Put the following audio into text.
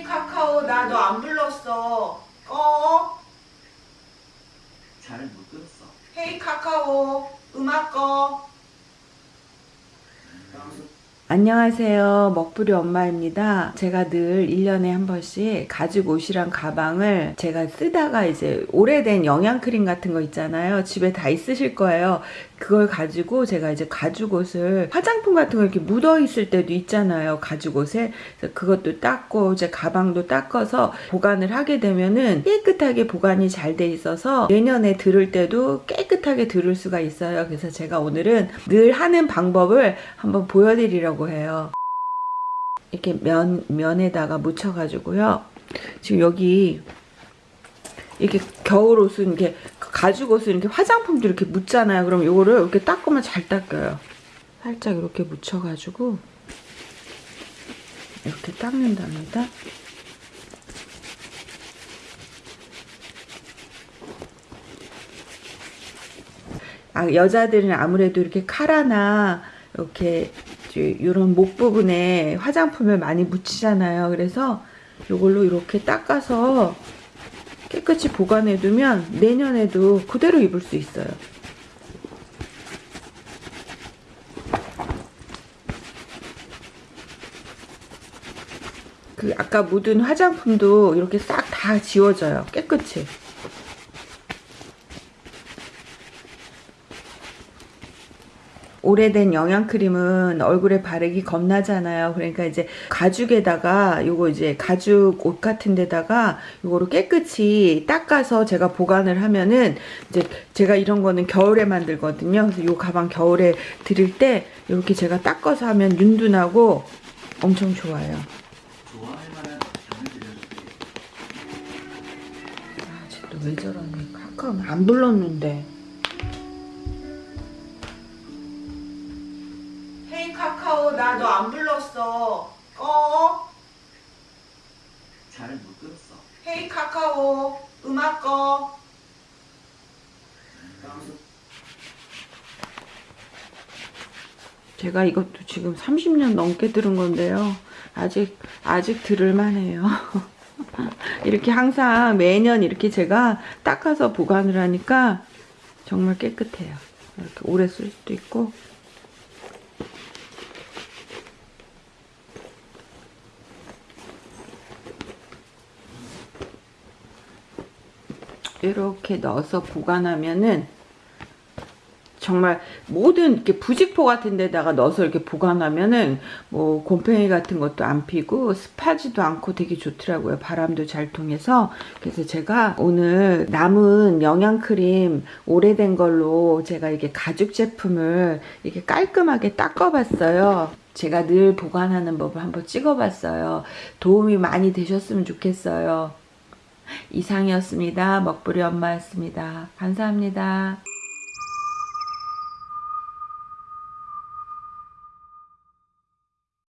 헤이 카카오 나 너 안 불렀어. 꺼. 잘 못 들었어. 헤이 카카오 음악 꺼. 안녕하세요. 먹부리 엄마입니다. 제가 늘 1년에 한 번씩 가죽 옷이랑 가방을 제가 쓰다가 이제 오래된 영양크림 같은 거 있잖아요. 집에 다 있으실 거예요. 그걸 가지고 제가 이제 가죽 옷을 화장품 같은 거 이렇게 묻어 있을 때도 있잖아요. 가죽 옷에. 그것도 닦고 이제 가방도 닦아서 보관을 하게 되면은 깨끗하게 보관이 잘 돼 있어서 내년에 들을 때도 깨끗하게 들을 수가 있어요. 그래서 제가 오늘은 늘 하는 방법을 한번 보여드리려고 해요. 이렇게 면, 면에다가 묻혀가지고요. 지금 여기 이렇게 겨울 옷은 이렇게 가죽 옷은 이렇게 화장품도 이렇게 묻잖아요. 그럼 요거를 이렇게 닦으면 잘 닦여요. 살짝 이렇게 묻혀가지고 이렇게 닦는답니다. 아, 여자들은 아무래도 이렇게 카라나 이렇게 이런 목 부분에 화장품을 많이 묻히잖아요. 그래서 이걸로 이렇게 닦아서 깨끗이 보관해 두면 내년에도 그대로 입을 수 있어요. 그 아까 묻은 화장품도 이렇게 싹 다 지워져요. 깨끗이. 오래된 영양크림은 얼굴에 바르기 겁나잖아요. 그러니까 이제 가죽에다가 요거 이제 가죽 옷 같은 데다가 요거를 깨끗이 닦아서 제가 보관을 하면은 이제 제가 이런 거는 겨울에 만들거든요. 그래서 요 가방 겨울에 드릴 때 이렇게 제가 닦아서 하면 윤둔하고 엄청 좋아요. 아, 쟤또왜 저러니? 가끔 안 불렀는데. 헤이 카카오 나 너 안 불렀어. 꺼. 잘 못 들었어. 헤이 카카오 음악 꺼. 제가 이것도 지금 30년 넘게 들은 건데요. 아직, 아직 들을만해요. 이렇게 항상 매년 이렇게 제가 닦아서 보관을 하니까 정말 깨끗해요. 이렇게 오래 쓸 수도 있고. 이렇게 넣어서 보관하면은 정말 모든 이렇게 부직포 같은 데다가 넣어서 이렇게 보관하면은 뭐 곰팡이 같은 것도 안 피고 습하지도 않고 되게 좋더라고요. 바람도 잘 통해서. 그래서 제가 오늘 남은 영양크림 오래된 걸로 제가 이게 가죽 제품을 이렇게 깔끔하게 닦아봤어요. 제가 늘 보관하는 법을 한번 찍어봤어요. 도움이 많이 되셨으면 좋겠어요. 이상이었습니다. 먹부리 엄마였습니다. 감사합니다.